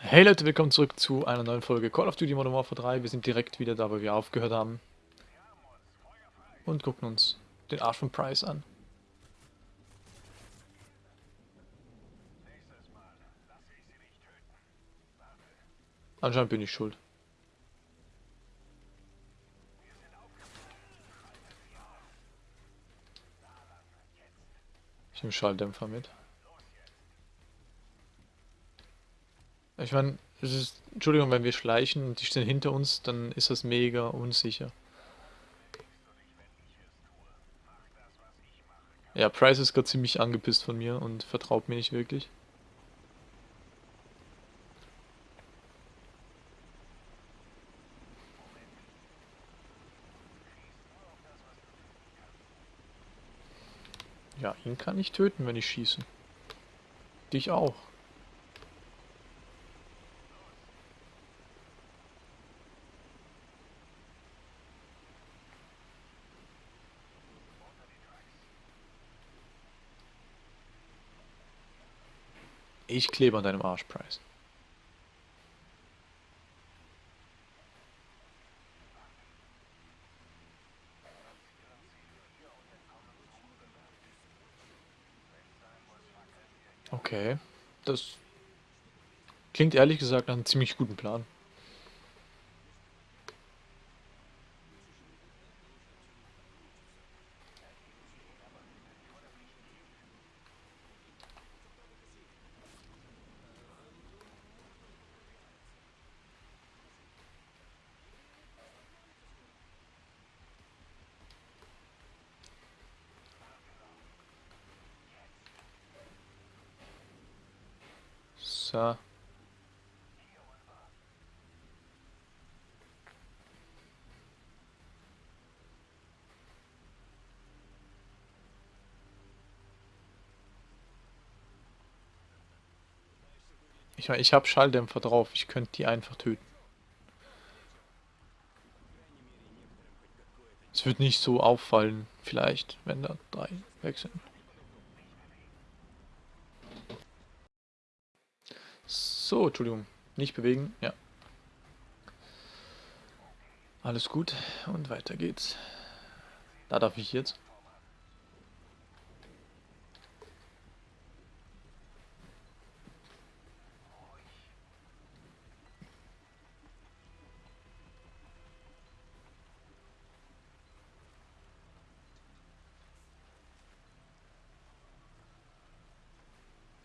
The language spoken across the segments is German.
Hey Leute, willkommen zurück zu einer neuen Folge Call of Duty Modern Warfare 3. Wir sind direkt wieder da, wo wir aufgehört haben. Und gucken uns den Arsch von Price an. Anscheinend bin ich schuld. Ich nehme Schalldämpfer mit. Ich meine, es ist, Entschuldigung, wenn wir schleichen und die stehen hinter uns, dann ist das mega unsicher. Ja, Price ist gerade ziemlich angepisst von mir und vertraut mir nicht wirklich. Ja, ihn kann ich töten, wenn ich schieße. Dich auch. Ich klebe an deinem Arsch, Price. Okay, das klingt ehrlich gesagt nach einem ziemlich guten Plan. So. Ich meine, ich habe Schalldämpfer drauf. Ich könnte die einfach töten. Es wird nicht so auffallen, vielleicht, wenn da drei weg sind. So, Entschuldigung. Nicht bewegen. Ja. Alles gut. Und weiter geht's. Da darf ich jetzt.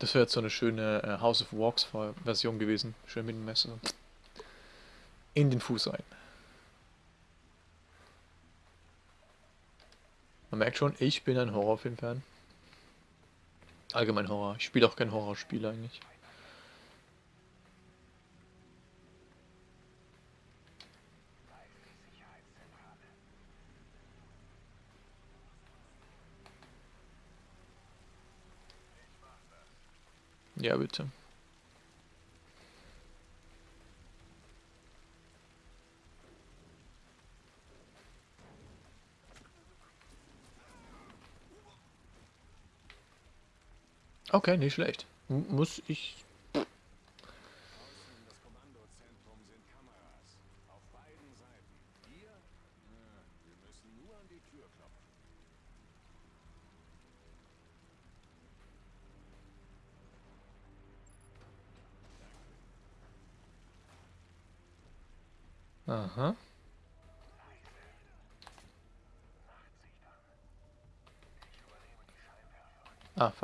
Das wäre jetzt so eine schöne äh, House of Walks Version gewesen. Schön mit dem Messer. In den Fuß rein. Man merkt schon, ich bin ein Horrorfilm-Fan. Allgemein Horror. Ich spiele auch kein Horrorspiel eigentlich. Ja, bitte. Okay, nicht schlecht. Muss ich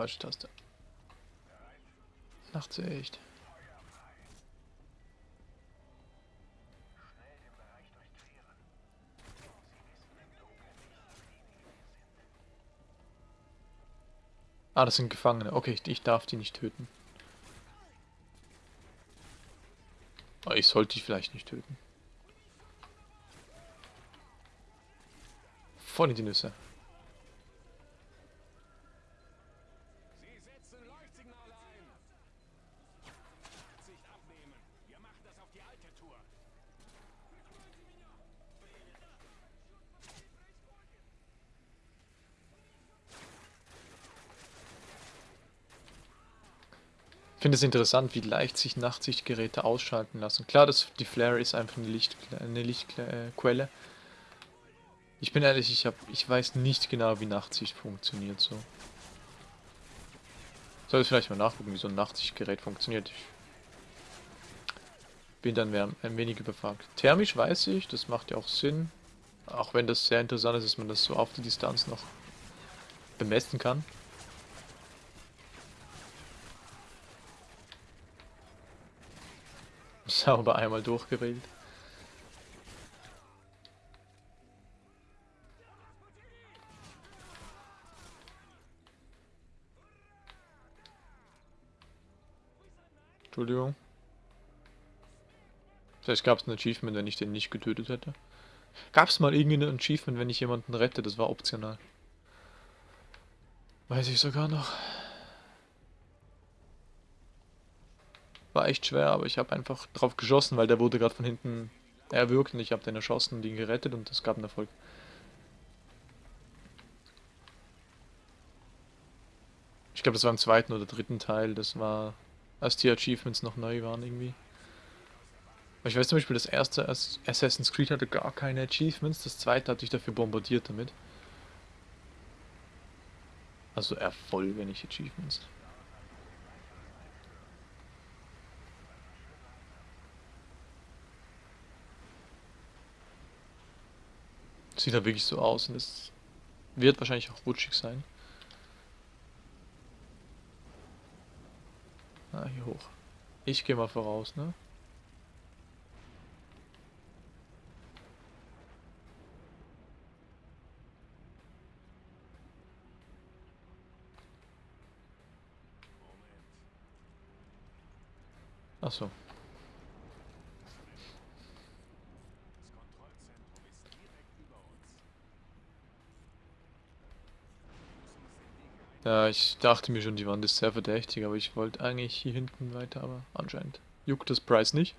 falsche Taste. Nachtsicht. Ah, das sind Gefangene. Okay, ich darf die nicht töten. Aber ich sollte die vielleicht nicht töten. In die Nüsse. Finde es interessant, wie leicht sich Nachtsichtgeräte ausschalten lassen. Klar, das, die Flare ist einfach eine, Licht, eine Lichtquelle. Ich bin ehrlich, ich, hab, ich weiß nicht genau, wie Nachtsicht funktioniert so. Soll ich vielleicht mal nachgucken, wie so ein Nachtsichtgerät funktioniert. Ich bin dann ein wenig überfragt. Thermisch weiß ich, das macht ja auch Sinn. Auch wenn das sehr interessant ist, dass man das so auf die Distanz noch bemessen kann. Sauber einmal durchgewählt. Entschuldigung. Vielleicht gab es ein Achievement, wenn ich den nicht getötet hätte. Gab es mal irgendein Achievement, wenn ich jemanden rette? Das war optional. Weiß ich sogar noch. War echt schwer, aber ich habe einfach drauf geschossen, weil der wurde gerade von hinten erwürgt und ich habe den erschossen und ihn gerettet und es gab einen Erfolg. Ich glaube, das war im zweiten oder dritten Teil. Das war, als die Achievements noch neu waren irgendwie. Ich weiß zum Beispiel, das erste Assassin's Creed hatte gar keine Achievements, das zweite hatte ich dafür bombardiert damit. Also Erfolge, nicht Achievements. Sieht da wirklich so aus und es wird wahrscheinlich auch rutschig sein. Ah, hier hoch. Ich gehe mal voraus, ne? Ach Ja, ich dachte mir schon, die Wand ist sehr verdächtig, aber ich wollte eigentlich hier hinten weiter, aber anscheinend juckt das Preis nicht.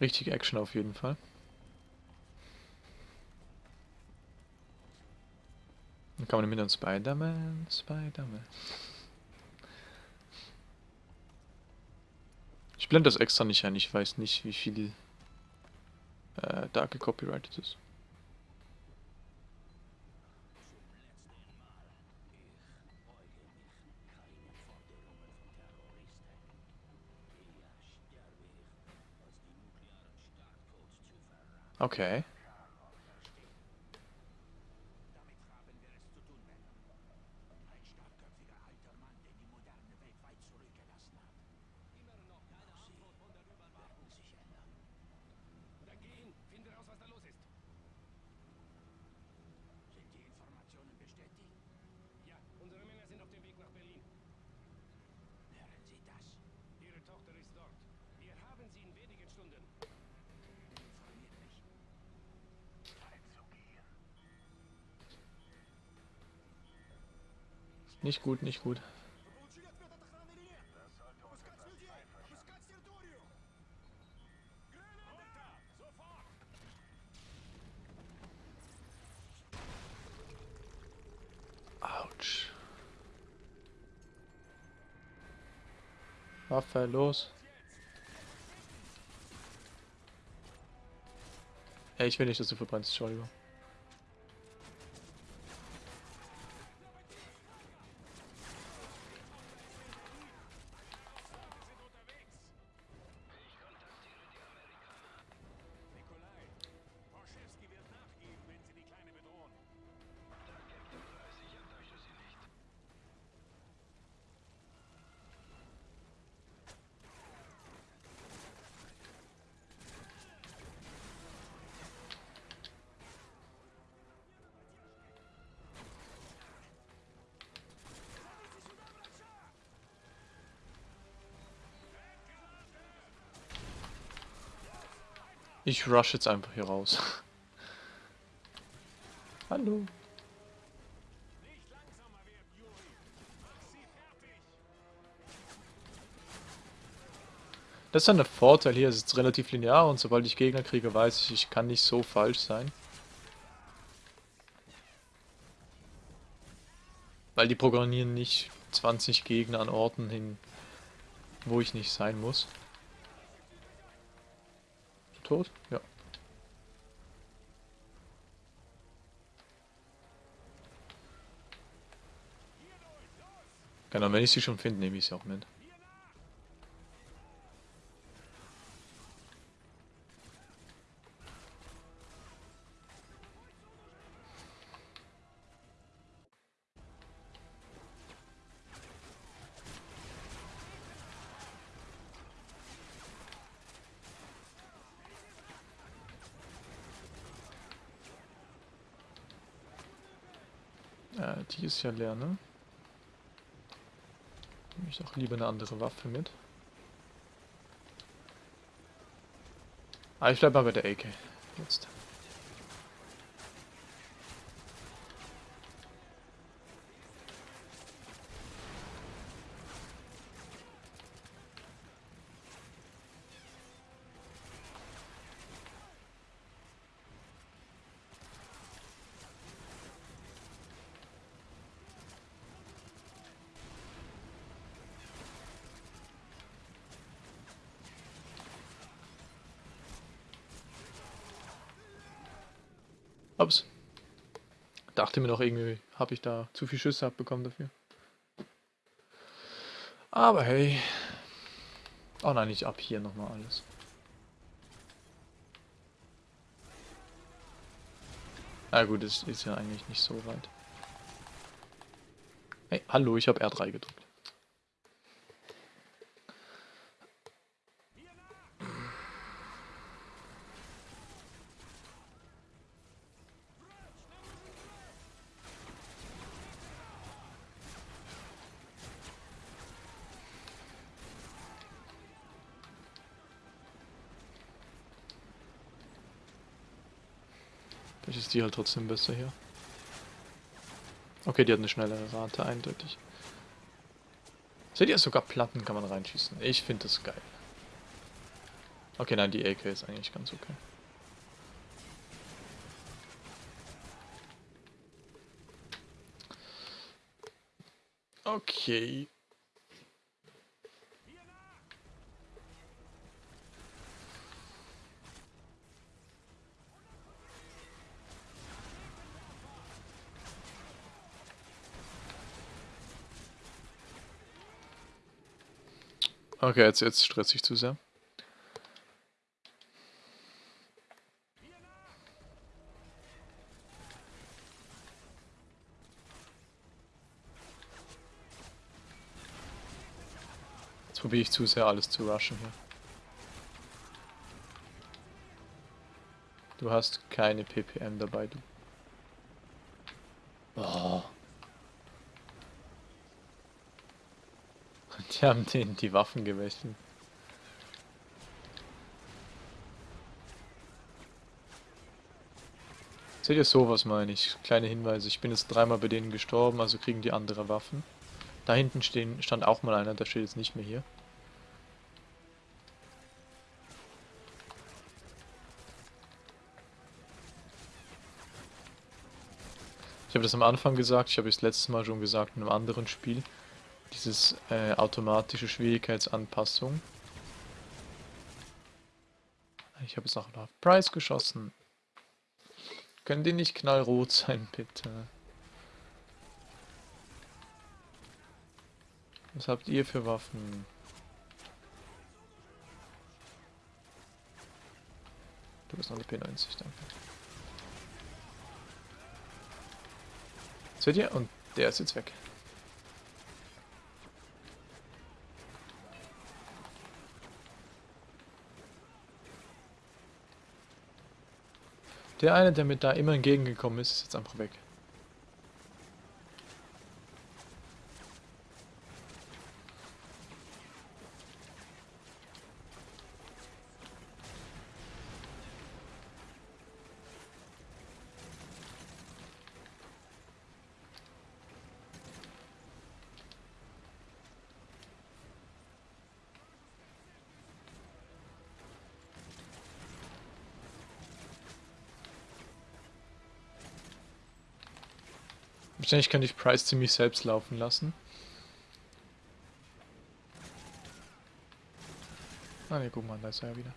Richtig Action auf jeden Fall. Dann kann man mit einem Spider-Man, Spider-Man. Ich blende das extra nicht ein, ich weiß nicht, wie viel äh, da gecopyrightet ist. Okay. Nicht gut, nicht gut. Autsch. Waffe los. Ey, ich will nicht, dass du verbrennst, Entschuldigung. Ich rush jetzt einfach hier raus. Hallo. Das ist dann der Vorteil hier, es ist relativ linear und sobald ich Gegner kriege, weiß ich, ich kann nicht so falsch sein. Weil die programmieren nicht 20 Gegner an Orten hin, wo ich nicht sein muss. Tot? Ja. Genau, wenn ich sie schon finde, nehme ich sie auch mit. Die ist ja leer, ne? Nehme ich doch lieber eine andere Waffe mit. Ah, ich bleib mal bei der AK. Jetzt. Ups. Dachte mir noch irgendwie, habe ich da zu viel Schüsse abbekommen dafür. Aber hey. Oh nein, ich ab hier nochmal alles. Na gut, es ist ja eigentlich nicht so weit. Hey, hallo, ich habe R3 gedrückt. Die halt trotzdem besser hier. Okay, die hat eine schnellere Rate, eindeutig. Seht ihr, sogar Platten kann man reinschießen. Ich finde das geil. Okay, nein, die AK ist eigentlich ganz okay. Okay. Okay, jetzt, jetzt stresst sich zu sehr. Jetzt probiere ich zu sehr alles zu rushen hier. Du hast keine PPM dabei, du. Die haben den die Waffen gewechselt. Seht ihr sowas meine ich? Kleine Hinweise. Ich bin jetzt dreimal bei denen gestorben, also kriegen die andere Waffen. Da hinten stehen, stand auch mal einer, der steht jetzt nicht mehr hier. Ich habe das am Anfang gesagt, ich habe es letztes Mal schon gesagt in einem anderen Spiel dieses äh, automatische Schwierigkeitsanpassung. Ich habe jetzt auch noch Price geschossen. Können die nicht knallrot sein, bitte? Was habt ihr für Waffen? Du bist noch eine P90, danke. Seht ihr? Und der ist jetzt weg. Der eine, der mir da immer entgegengekommen ist, ist jetzt einfach weg. Wahrscheinlich könnte ich Price ziemlich selbst laufen lassen. Ah ne, guck mal, da ist er ja wieder.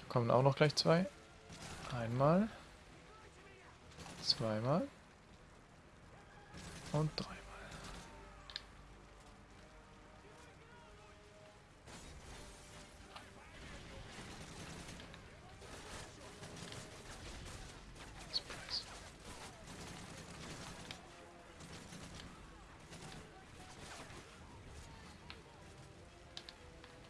Da kommen auch noch gleich zwei. Einmal. Zweimal. Und dreimal.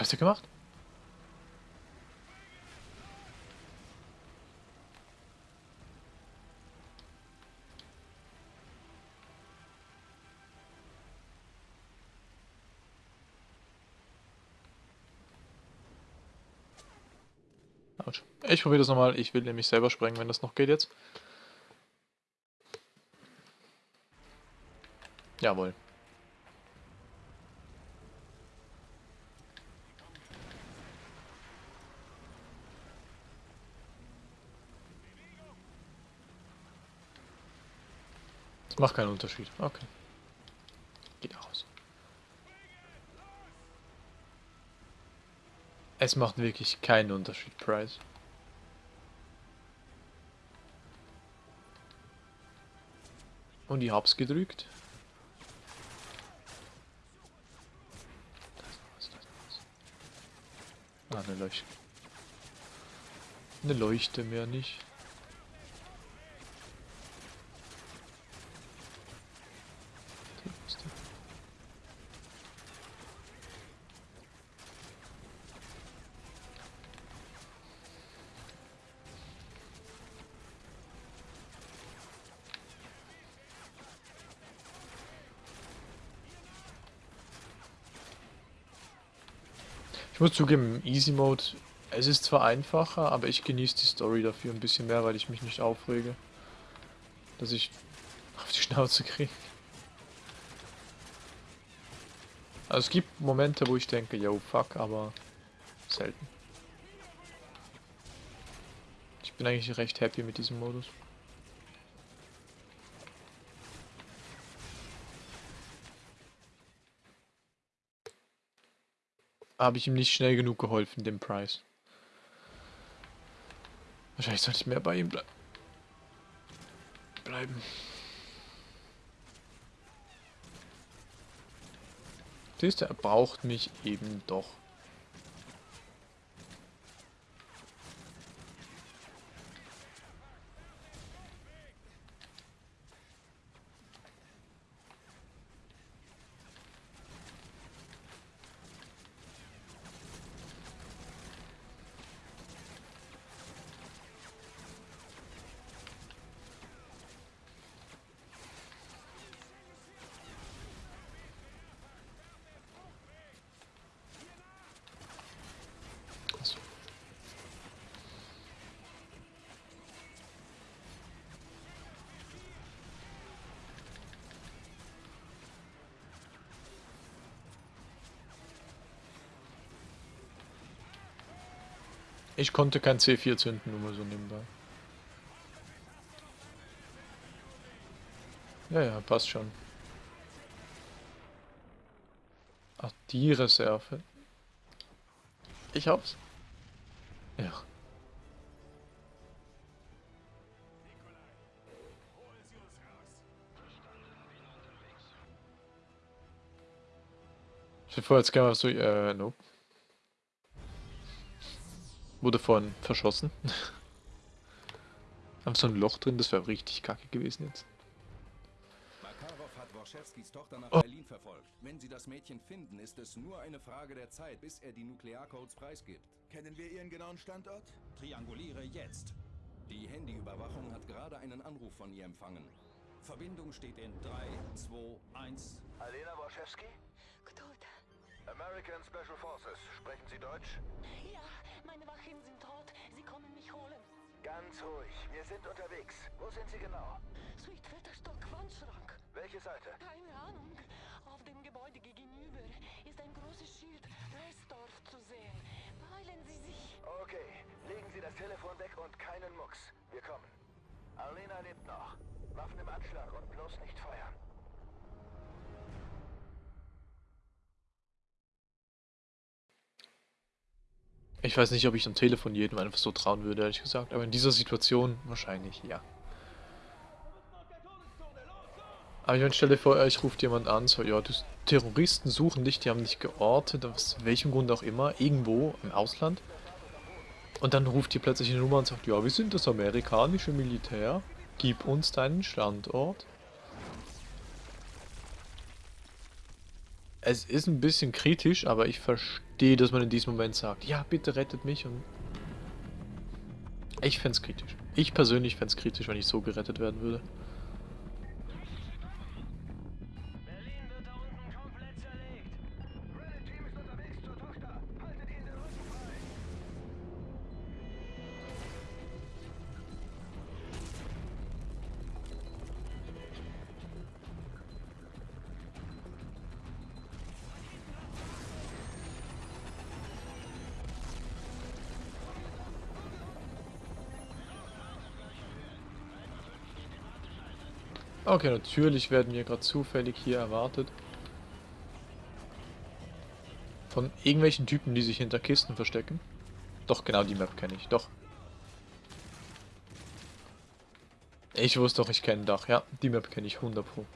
Ich hab's ja gemacht. Autsch. Ich probiere das nochmal. Ich will nämlich selber sprengen, wenn das noch geht jetzt. Jawohl. Macht keinen Unterschied. Okay. Geht aus. Es macht wirklich keinen Unterschied, Price. Und ich hab's gedrückt. Ah, eine Leuchte. Eine Leuchte mehr nicht. Ich muss zugeben, Easy Mode, es ist zwar einfacher, aber ich genieße die Story dafür ein bisschen mehr, weil ich mich nicht aufrege. Dass ich auf die Schnauze kriege. Also es gibt Momente, wo ich denke, yo, fuck, aber selten. Ich bin eigentlich recht happy mit diesem Modus. Habe ich ihm nicht schnell genug geholfen, dem Price. Wahrscheinlich sollte ich mehr bei ihm ble bleiben. Siehst du, er braucht mich eben doch. Ich konnte kein C4 zünden, nur mal so nebenbei. Ja, ja, passt schon. Ach, die Reserve. Ich hab's. Ja. Ich hätte vorher jetzt gerne so, äh, nope. Wurde vorhin verschossen. Haben so ein Loch drin, das wäre richtig kacke gewesen jetzt. Makarov hat Worschewskis Tochter nach Oh. Berlin verfolgt. Wenn sie das Mädchen finden, ist es nur eine Frage der Zeit, bis er die Nuklearcodes preisgibt. Kennen wir Ihren genauen Standort? Trianguliere jetzt. Die Handyüberwachung hat gerade einen Anruf von ihr empfangen. Verbindung steht in 3, 2, 1. Alena Borszewski? American Special Forces, sprechen Sie Deutsch? Ja, meine Wachen sind tot. Sie kommen mich holen. Ganz ruhig, wir sind unterwegs. Wo sind Sie genau? Sweet, Südwetterstock Wandschrank. Welche Seite? Keine Ahnung. Auf dem Gebäude gegenüber ist ein großes Schild Reisdorf zu sehen. Beeilen Sie sich. Okay, legen Sie das Telefon weg und keinen Mucks. Wir kommen. Alena lebt noch. Waffen im Anschlag und bloß nicht feiern. Ich weiß nicht, ob ich am Telefon jedem einfach so trauen würde, ehrlich gesagt. Aber in dieser Situation wahrscheinlich, ja. Aber ich meine, stell vor, euch ruft jemand an, so, ja, die Terroristen suchen dich, die haben dich geortet, aus welchem Grund auch immer, irgendwo im Ausland. Und dann ruft ihr plötzlich eine Nummer und sagt, ja, wir sind das amerikanische Militär, gib uns deinen Standort. Es ist ein bisschen kritisch, aber ich verstehe, dass man in diesem Moment sagt, ja, bitte rettet mich und... Ich fände es kritisch. Ich persönlich fände es kritisch, wenn ich so gerettet werden würde. Okay, natürlich werden wir gerade zufällig hier erwartet. Von irgendwelchen Typen, die sich hinter Kisten verstecken. Doch, genau die Map kenne ich, doch. Ich wusste doch, ich kenne Dach, ja. Die Map kenne ich 100 pro.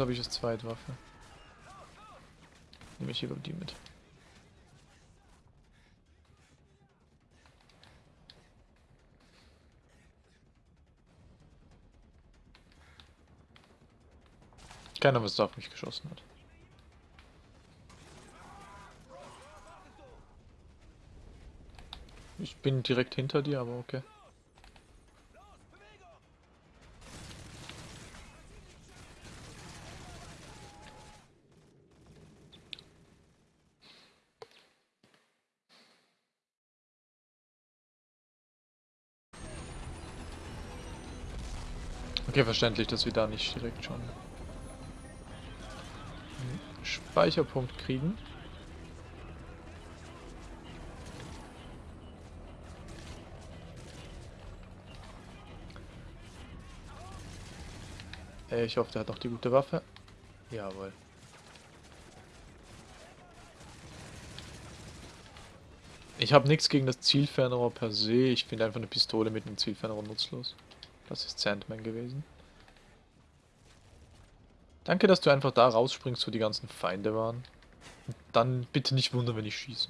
Habe ich als Zweitwaffe? Nehme ich lieber die mit. Keiner, was da auf mich geschossen hat. Ich bin direkt hinter dir, aber okay. Okay, verständlich, dass wir da nicht direkt schon einen Speicherpunkt kriegen. Äh, Ich hoffe, der hat noch die gute Waffe. Jawohl. Ich habe nichts gegen das Zielfernrohr per se. Ich finde einfach eine Pistole mit einem Zielfernrohr nutzlos. Das ist Sandman gewesen. Danke, dass du einfach da rausspringst, wo die ganzen Feinde waren. Und dann bitte nicht wundern, wenn ich schieße.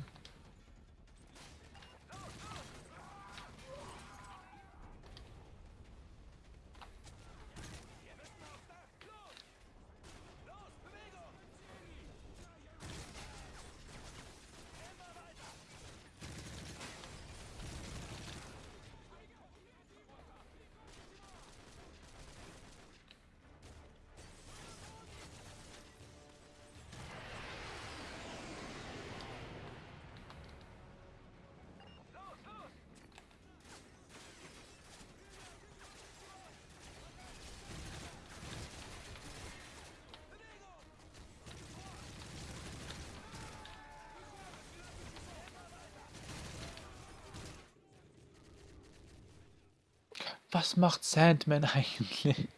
Was macht Sandman eigentlich?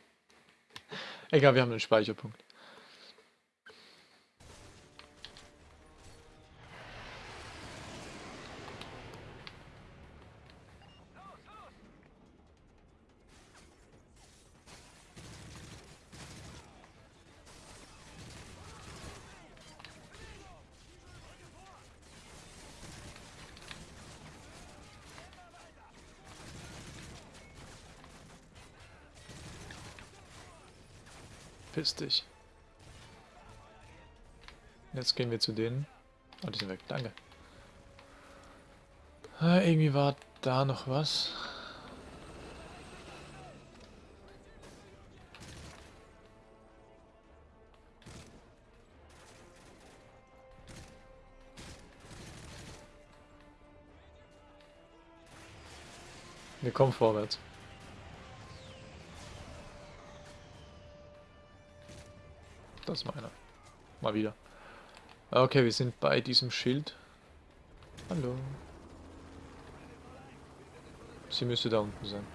Egal, wir haben einen Speicherpunkt. Verpiss dich. Jetzt gehen wir zu denen. Oh, die sind weg. Danke. Ah, irgendwie war da noch was. Wir kommen vorwärts. Das ist meiner. Mal wieder. Okay, wir sind bei diesem Schild. Hallo. Sie müsste da unten sein.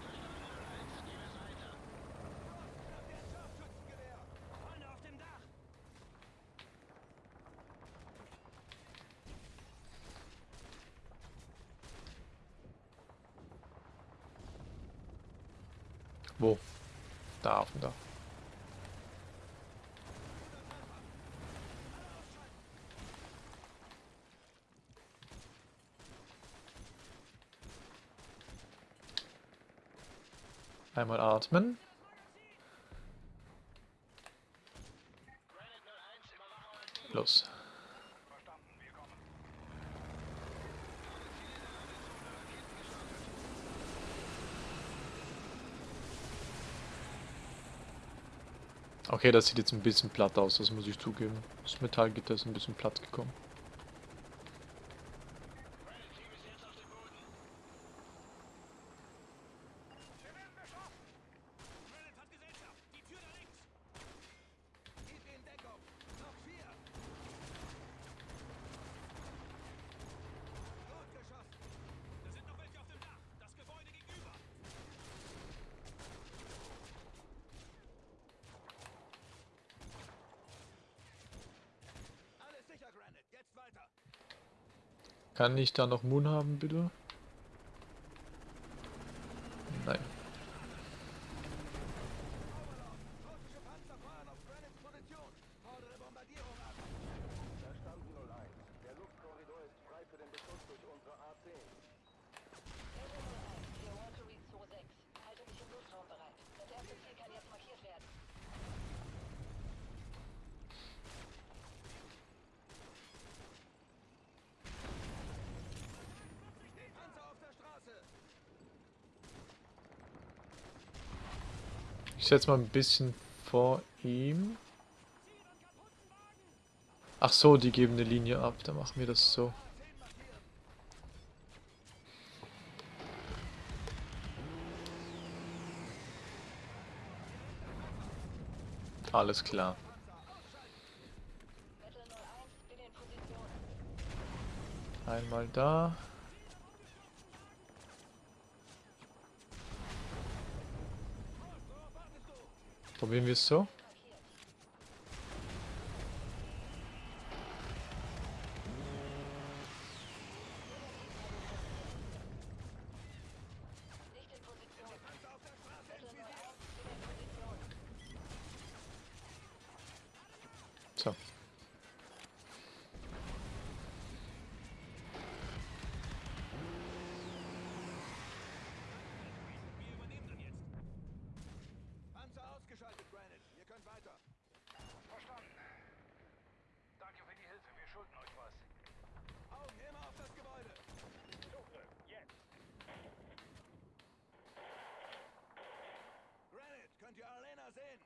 Freunde auf dem Dach! Wo? Da auf dem Dach. Einmal atmen. Los. Okay, das sieht jetzt ein bisschen platt aus, das muss ich zugeben. Das Metallgitter ist ein bisschen platt gekommen. Granite hat Gesellschaft! Die Tür da links! Gib ihnen Deckung! Noch vier! Gut geschossen! Da sind noch welche auf dem Dach! Das Gebäude gegenüber! Alles sicher, Granite! Jetzt weiter! Kann ich da noch Moon haben, bitte? Nein. Russische Panzer fahren auf Granits Position! Fordere Bombardierung ab! Verstanden 01. Der Luftkorridor ist frei für den Beschuss durch unsere A-10. Echo 01, hier Walter Reed 26. Halte mich im Luftraum bereit. Das erste Ziel kann jetzt markiert werden. Panzer auf der Straße! Ich setze mal ein bisschen vor ihm. Ach so, die geben eine Linie ab. Dann machen wir das so. Alles klar. Metal 01, bin in Position. Einmal da. Probieren wir es so. Nicht in Position. Metal 01, bin in Position. So. Wir übernehmen dann jetzt! Panzer ausgeschaltet, Granite! Ihr könnt weiter! Verstanden! Danke für die Hilfe, wir schulden euch was. Augen immer auf das Gebäude! Zugriff, jetzt! Granite, könnt ihr Arena sehen?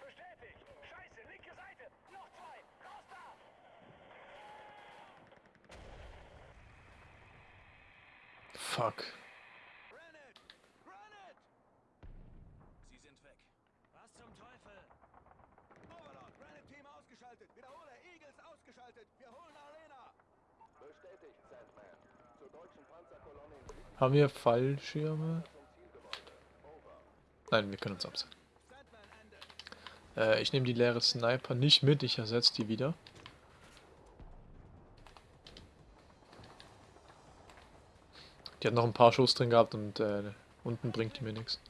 Bestätigt! Scheiße, linke Seite! Noch zwei! Raus da! Fuck. Haben wir Fallschirme? Nein, wir können uns absetzen. Äh, ich nehme die leere Sniper nicht mit, ich ersetze die wieder. Die hat noch ein paar Schuss drin gehabt und äh, unten bringt die mir nichts.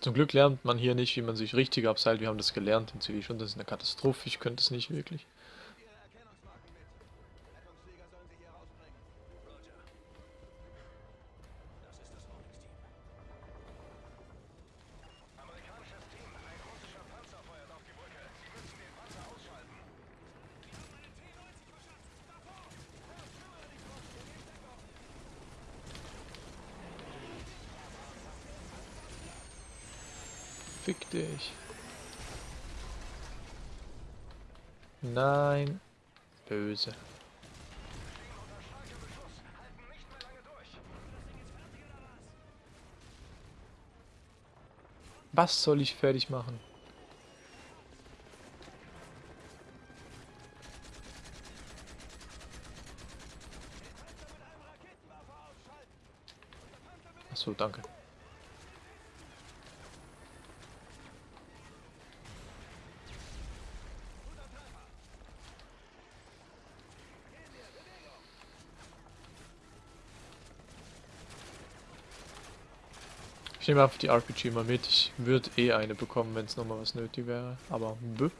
Zum Glück lernt man hier nicht, wie man sich richtig abseilt. Wir haben das gelernt in Zivil schon. Das ist eine Katastrophe. Ich könnte es nicht wirklich. Fick dich. Nein. Böse. Was soll ich fertig machen? Achso, danke. Ich nehme einfach die RPG mal mit. Ich würde eh eine bekommen, wenn es nochmal was nötig wäre. Aber bö.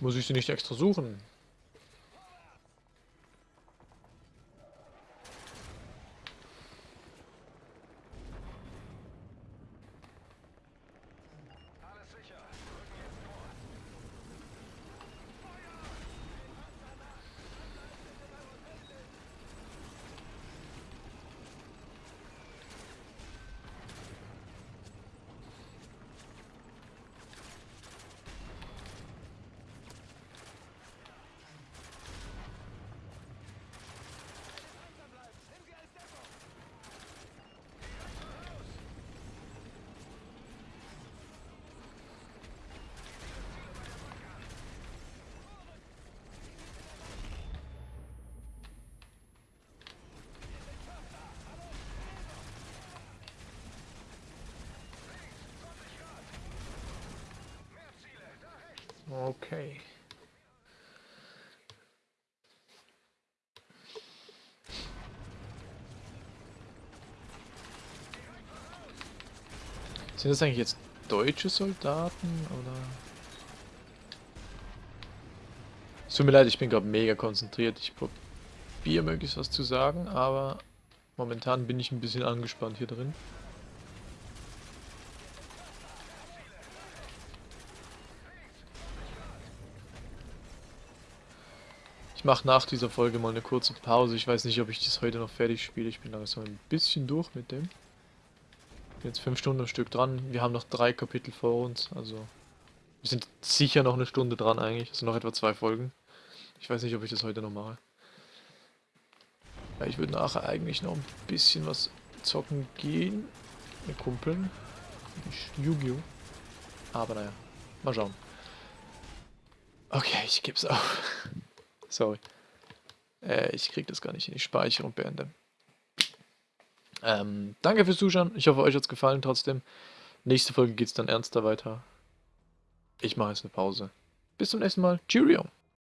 Muss ich sie nicht extra suchen? Okay. Sind das eigentlich jetzt deutsche Soldaten oder? Es tut mir leid, ich bin gerade mega konzentriert. Ich probiere möglichst was zu sagen, aber momentan bin ich ein bisschen angespannt hier drin. Mache nach dieser Folge mal eine kurze Pause. Ich weiß nicht, ob ich das heute noch fertig spiele. Ich bin langsam ein bisschen durch mit dem. Jetzt fünf Stunden am Stück dran. Wir haben noch drei Kapitel vor uns. Also wir sind sicher noch eine Stunde dran eigentlich. Also noch etwa zwei Folgen. Ich weiß nicht, ob ich das heute noch mache. Ja, ich würde nachher eigentlich noch ein bisschen was zocken gehen. Mit Kumpeln. Yu-Gi-Oh! Aber naja, mal schauen. Okay, ich gebe es auf. Sorry. Äh, ich krieg das gar nicht in die Speicherung beende. Ähm, danke fürs Zuschauen. Ich hoffe, euch hat es gefallen trotzdem. Nächste Folge geht es dann ernster weiter. Ich mache jetzt eine Pause. Bis zum nächsten Mal. Cheerio.